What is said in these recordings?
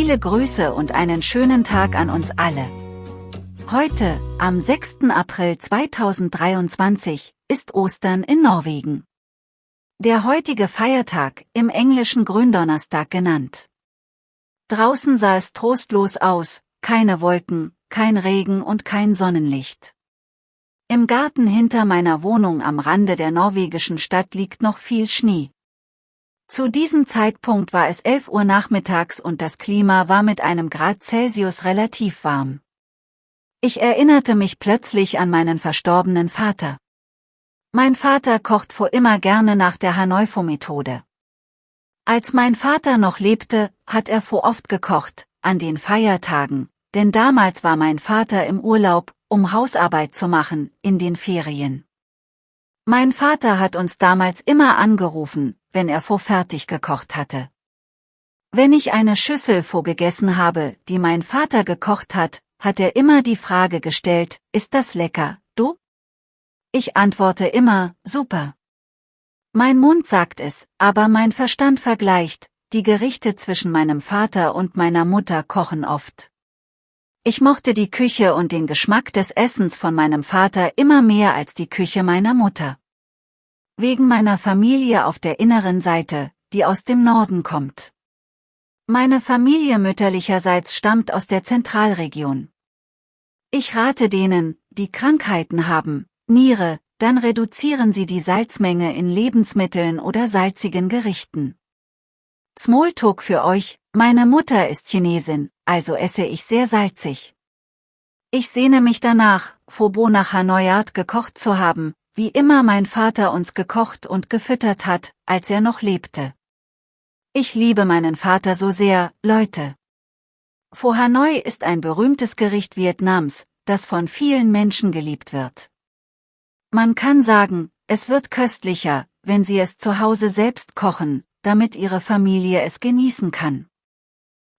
Viele Grüße und einen schönen Tag an uns alle. Heute, am 6. April 2023, ist Ostern in Norwegen. Der heutige Feiertag, im englischen Gründonnerstag genannt. Draußen sah es trostlos aus, keine Wolken, kein Regen und kein Sonnenlicht. Im Garten hinter meiner Wohnung am Rande der norwegischen Stadt liegt noch viel Schnee. Zu diesem Zeitpunkt war es 11 Uhr nachmittags und das Klima war mit einem Grad Celsius relativ warm. Ich erinnerte mich plötzlich an meinen verstorbenen Vater. Mein Vater kocht vor immer gerne nach der Hanoifo-Methode. Als mein Vater noch lebte, hat er vor oft gekocht, an den Feiertagen, denn damals war mein Vater im Urlaub, um Hausarbeit zu machen, in den Ferien. Mein Vater hat uns damals immer angerufen, wenn er vor fertig gekocht hatte. Wenn ich eine Schüssel vor gegessen habe, die mein Vater gekocht hat, hat er immer die Frage gestellt, ist das lecker, du? Ich antworte immer, super. Mein Mund sagt es, aber mein Verstand vergleicht, die Gerichte zwischen meinem Vater und meiner Mutter kochen oft. Ich mochte die Küche und den Geschmack des Essens von meinem Vater immer mehr als die Küche meiner Mutter. Wegen meiner Familie auf der inneren Seite, die aus dem Norden kommt. Meine Familie mütterlicherseits stammt aus der Zentralregion. Ich rate denen, die Krankheiten haben, Niere, dann reduzieren sie die Salzmenge in Lebensmitteln oder salzigen Gerichten. Smalltalk für euch, meine Mutter ist Chinesin, also esse ich sehr salzig. Ich sehne mich danach, Phobo nach Hanoi Art gekocht zu haben, wie immer mein Vater uns gekocht und gefüttert hat, als er noch lebte. Ich liebe meinen Vater so sehr, Leute. Pho Hanoi ist ein berühmtes Gericht Vietnams, das von vielen Menschen geliebt wird. Man kann sagen, es wird köstlicher, wenn sie es zu Hause selbst kochen, damit ihre Familie es genießen kann.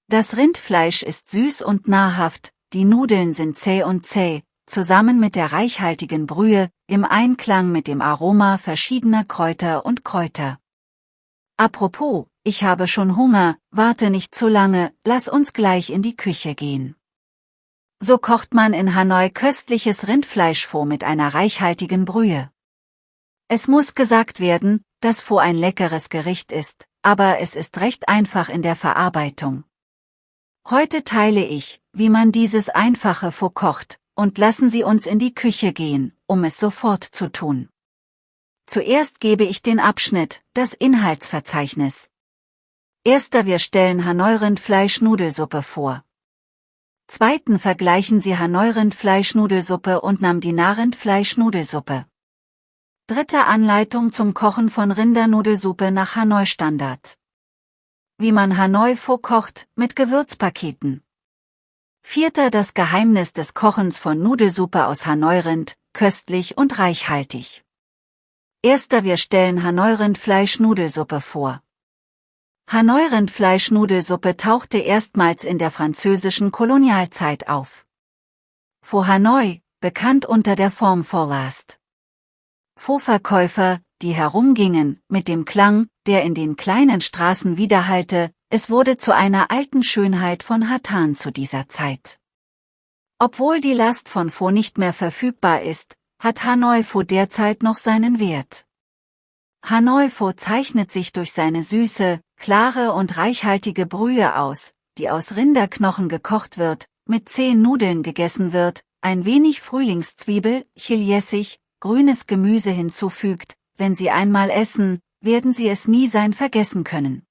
Das Rindfleisch ist süß und nahrhaft, die Nudeln sind zäh und zäh, zusammen mit der reichhaltigen Brühe, im Einklang mit dem Aroma verschiedener Kräuter und Kräuter. Apropos, ich habe schon Hunger, warte nicht zu lange, lass uns gleich in die Küche gehen. So kocht man in Hanoi köstliches Rindfleischfond mit einer reichhaltigen Brühe. Es muss gesagt werden, dass Pho ein leckeres Gericht ist, aber es ist recht einfach in der Verarbeitung. Heute teile ich, wie man dieses einfache Faux kocht, und lassen Sie uns in die Küche gehen, um es sofort zu tun. Zuerst gebe ich den Abschnitt, das Inhaltsverzeichnis. Erster wir stellen Hanoi-Rindfleisch-Nudelsuppe vor. Zweiten vergleichen Sie Hanoi-Rindfleisch-Nudelsuppe und Namdina-Rindfleisch-Nudelsuppe. Dritte Anleitung zum Kochen von Rindernudelsuppe nach Hanoi-Standard wie man Hanoi Pho kocht, mit Gewürzpaketen. Vierter das Geheimnis des Kochens von Nudelsuppe aus Hanoi-Rind, köstlich und reichhaltig. Erster wir stellen Hanoi-Rindfleisch-Nudelsuppe vor. Hanoi-Rindfleisch-Nudelsuppe tauchte erstmals in der französischen Kolonialzeit auf. Pho Hanoi, bekannt unter der Form Forlast. Pho-Verkäufer, die herumgingen, mit dem Klang, der in den kleinen Straßen widerhallte, es wurde zu einer alten Schönheit von Hatan zu dieser Zeit. Obwohl die Last von Pho nicht mehr verfügbar ist, hat Hanoi Pho derzeit noch seinen Wert. Hanoi Pho zeichnet sich durch seine süße, klare und reichhaltige Brühe aus, die aus Rinderknochen gekocht wird, mit zehn Nudeln gegessen wird, ein wenig Frühlingszwiebel, Chiljessig, grünes Gemüse hinzufügt, wenn Sie einmal essen, werden Sie es nie sein vergessen können.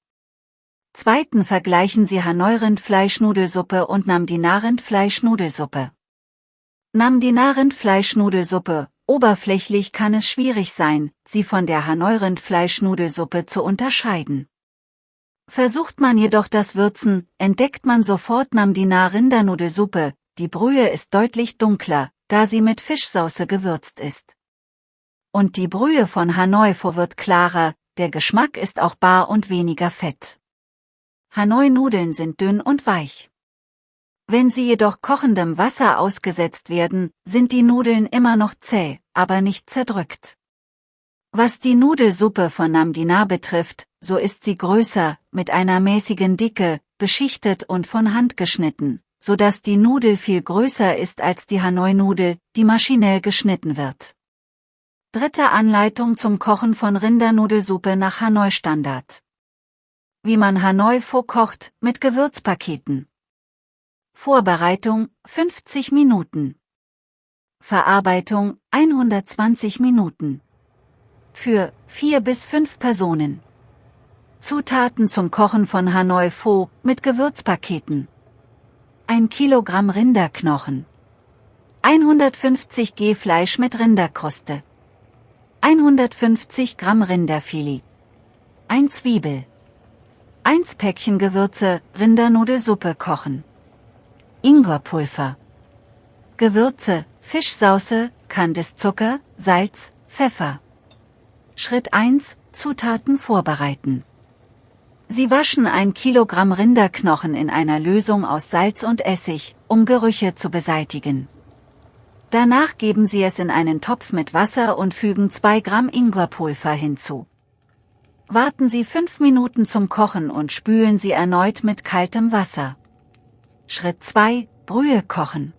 Zweiten vergleichen Sie Hanoi-Rindfleischnudelsuppe und Namdina-Rindfleischnudelsuppe. Namdina-Rindfleischnudelsuppe, oberflächlich kann es schwierig sein, sie von der Hanoi-Rindfleischnudelsuppe zu unterscheiden. Versucht man jedoch das Würzen, entdeckt man sofort Namdina-Rindernudelsuppe, die Brühe ist deutlich dunkler, da sie mit Fischsauce gewürzt ist. Und die Brühe von Hanoi Pho wird klarer, der Geschmack ist auch bar und weniger fett. Hanoi-Nudeln sind dünn und weich. Wenn sie jedoch kochendem Wasser ausgesetzt werden, sind die Nudeln immer noch zäh, aber nicht zerdrückt. Was die Nudelsuppe von Namdina betrifft, so ist sie größer, mit einer mäßigen Dicke, beschichtet und von Hand geschnitten, so dass die Nudel viel größer ist als die Hanoi-Nudel, die maschinell geschnitten wird. Dritte Anleitung zum Kochen von Rindernudelsuppe nach Hanoi-Standard. Wie man Hanoi Pho kocht, mit Gewürzpaketen. Vorbereitung 50 Minuten. Verarbeitung 120 Minuten. Für 4 bis 5 Personen. Zutaten zum Kochen von Hanoi Pho mit Gewürzpaketen. 1 Kilogramm Rinderknochen. 150 G Fleisch mit Rinderkruste. 150 Gramm Rinderfilet. 1 Zwiebel. 1 Päckchen Gewürze, Rindernudelsuppe kochen. Ingwerpulver. Gewürze, Fischsauce, Kandiszucker, Salz, Pfeffer. Schritt 1, Zutaten vorbereiten. Sie waschen ein Kilogramm Rinderknochen in einer Lösung aus Salz und Essig, um Gerüche zu beseitigen. Danach geben Sie es in einen Topf mit Wasser und fügen 2 Gramm Ingwerpulver hinzu. Warten Sie 5 Minuten zum Kochen und spülen Sie erneut mit kaltem Wasser. Schritt 2, Brühe kochen.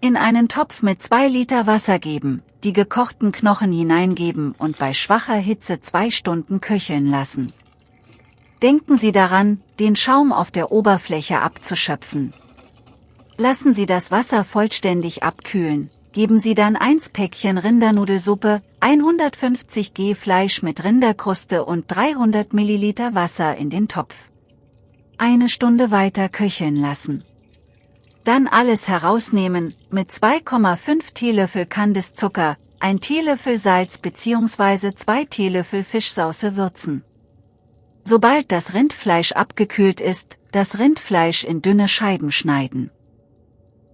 In einen Topf mit 2 Liter Wasser geben, die gekochten Knochen hineingeben und bei schwacher Hitze 2 Stunden köcheln lassen. Denken Sie daran, den Schaum auf der Oberfläche abzuschöpfen. Lassen Sie das Wasser vollständig abkühlen, geben Sie dann 1 Päckchen Rindernudelsuppe, 150 G Fleisch mit Rinderkruste und 300 Milliliter Wasser in den Topf eine Stunde weiter köcheln lassen. Dann alles herausnehmen, mit 2,5 Teelöffel Kandiszucker, 1 Teelöffel Salz bzw. 2 Teelöffel Fischsauce würzen. Sobald das Rindfleisch abgekühlt ist, das Rindfleisch in dünne Scheiben schneiden.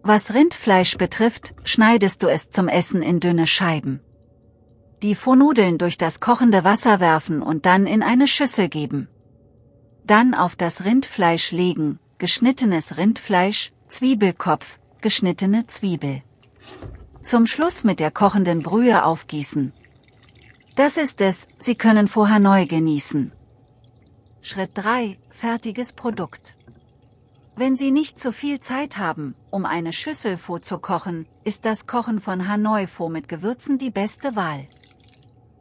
Was Rindfleisch betrifft, schneidest du es zum Essen in dünne Scheiben. Die Fohnudeln durch das kochende Wasser werfen und dann in eine Schüssel geben. Dann auf das Rindfleisch legen, geschnittenes Rindfleisch, Zwiebelkopf, geschnittene Zwiebel. Zum Schluss mit der kochenden Brühe aufgießen. Das ist es, Sie können vorher neu genießen. Schritt 3, fertiges Produkt. Wenn Sie nicht zu viel Zeit haben, um eine Schüssel Pho zu kochen, ist das Kochen von Hanoi Pho mit Gewürzen die beste Wahl.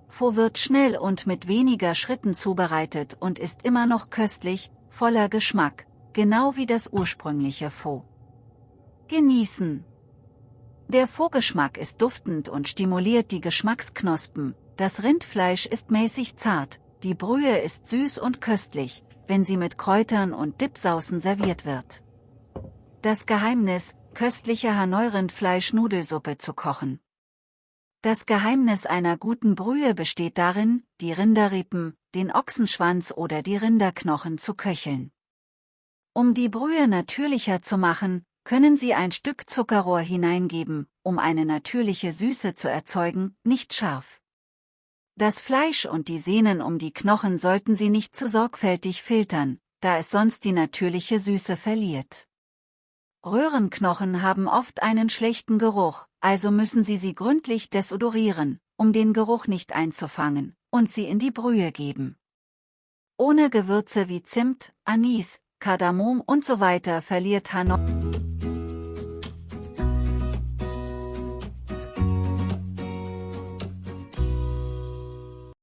Pho wird schnell und mit weniger Schritten zubereitet und ist immer noch köstlich, voller Geschmack, genau wie das ursprüngliche Pho. Genießen. Der Pho-Geschmack ist duftend und stimuliert die Geschmacksknospen, das Rindfleisch ist mäßig zart, die Brühe ist süß und köstlich, wenn sie mit Kräutern und Dipsaucen serviert wird. Das Geheimnis, köstliche Hanoi-Rindfleisch-Nudelsuppe zu kochen. Das Geheimnis einer guten Brühe besteht darin, die Rinderrippen, den Ochsenschwanz oder die Rinderknochen zu köcheln. Um die Brühe natürlicher zu machen, können Sie ein Stück Zuckerrohr hineingeben, um eine natürliche Süße zu erzeugen, nicht scharf. Das Fleisch und die Sehnen um die Knochen sollten Sie nicht zu sorgfältig filtern, da es sonst die natürliche Süße verliert. Röhrenknochen haben oft einen schlechten Geruch, also müssen Sie sie gründlich desodorieren, um den Geruch nicht einzufangen, und sie in die Brühe geben. Ohne Gewürze wie Zimt, Anis, Kardamom und so weiter verliert Hanoi